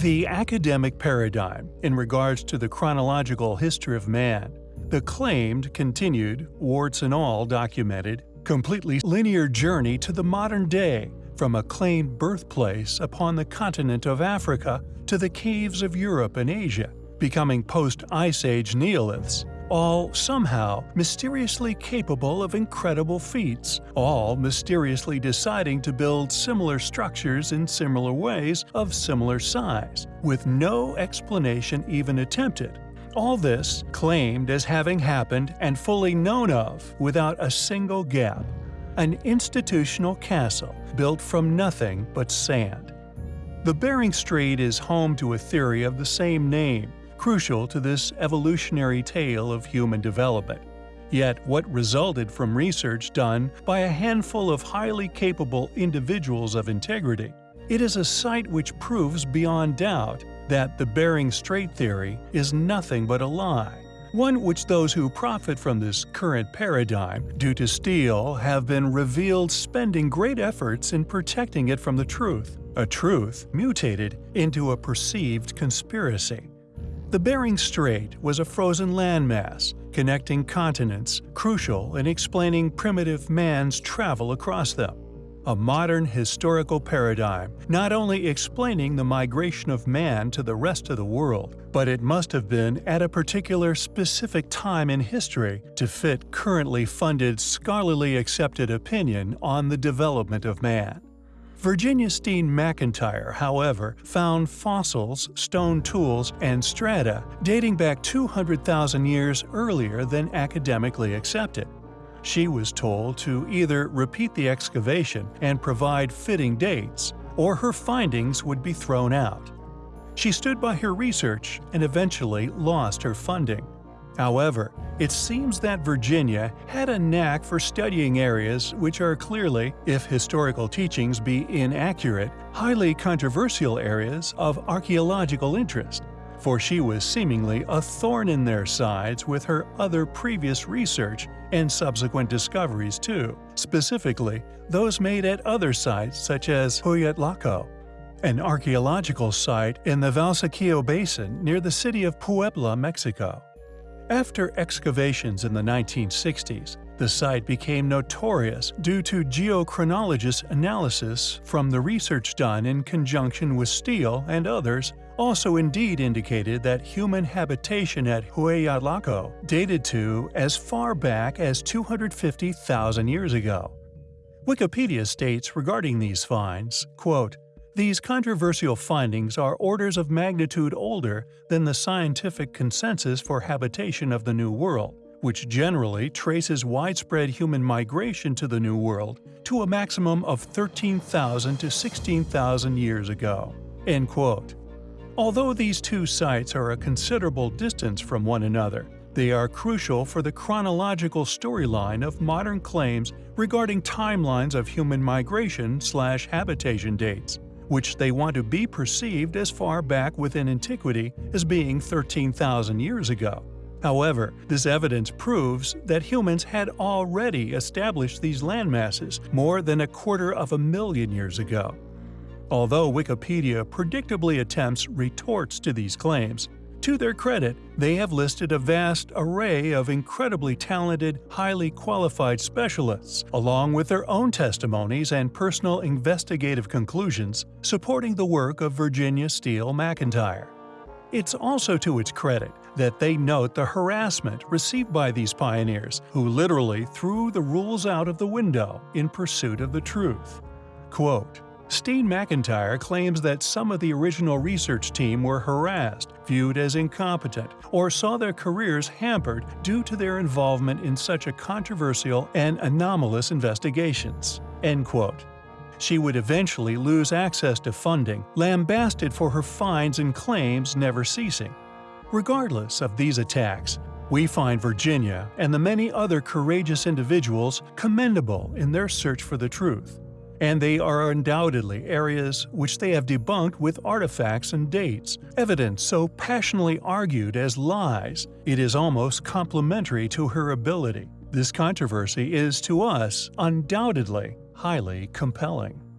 The academic paradigm in regards to the chronological history of man, the claimed, continued, warts and all documented, completely linear journey to the modern day from a claimed birthplace upon the continent of Africa to the caves of Europe and Asia, becoming post-Ice Age Neoliths, all somehow mysteriously capable of incredible feats, all mysteriously deciding to build similar structures in similar ways of similar size, with no explanation even attempted. All this claimed as having happened and fully known of without a single gap. An institutional castle built from nothing but sand. The Bering Strait is home to a theory of the same name, crucial to this evolutionary tale of human development. Yet what resulted from research done by a handful of highly capable individuals of integrity, it is a site which proves beyond doubt that the Bering Strait theory is nothing but a lie, one which those who profit from this current paradigm due to steal have been revealed spending great efforts in protecting it from the truth, a truth mutated into a perceived conspiracy. The Bering Strait was a frozen landmass connecting continents, crucial in explaining primitive man's travel across them. A modern historical paradigm, not only explaining the migration of man to the rest of the world, but it must have been at a particular specific time in history to fit currently funded scholarly accepted opinion on the development of man. Virginia Steen McIntyre, however, found fossils, stone tools, and strata dating back 200,000 years earlier than academically accepted. She was told to either repeat the excavation and provide fitting dates, or her findings would be thrown out. She stood by her research and eventually lost her funding. However, it seems that Virginia had a knack for studying areas which are clearly, if historical teachings be inaccurate, highly controversial areas of archaeological interest, for she was seemingly a thorn in their sides with her other previous research and subsequent discoveries too, specifically those made at other sites such as Hueyatlaco, an archaeological site in the Valsequillo Basin near the city of Puebla, Mexico. After excavations in the 1960s, the site became notorious due to geochronologist analysis from the research done in conjunction with Steen and others also indeed indicated that human habitation at Hueyatlaco dated to as far back as 250,000 years ago. Wikipedia states regarding these finds, quote, these controversial findings are orders of magnitude older than the scientific consensus for habitation of the New World, which generally traces widespread human migration to the New World to a maximum of 13,000 to 16,000 years ago." End quote. Although these two sites are a considerable distance from one another, they are crucial for the chronological storyline of modern claims regarding timelines of human migration slash habitation dates which they want to be perceived as far back within antiquity as being 13,000 years ago. However, this evidence proves that humans had already established these landmasses more than a quarter of a million years ago. Although Wikipedia predictably attempts retorts to these claims, to their credit, they have listed a vast array of incredibly talented, highly qualified specialists, along with their own testimonies and personal investigative conclusions, supporting the work of Virginia Steen McIntyre. It's also to its credit that they note the harassment received by these pioneers, who literally threw the rules out of the window in pursuit of the truth. Quote, Steen McIntyre claims that some of the original research team were harassed, viewed as incompetent, or saw their careers hampered due to their involvement in such a controversial and anomalous investigations. End quote. She would eventually lose access to funding, lambasted for her fines and claims never ceasing. Regardless of these attacks, we find Virginia and the many other courageous individuals commendable in their search for the truth and they are undoubtedly areas which they have debunked with artifacts and dates, evidence so passionately argued as lies, it is almost complementary to her ability. This controversy is to us undoubtedly highly compelling.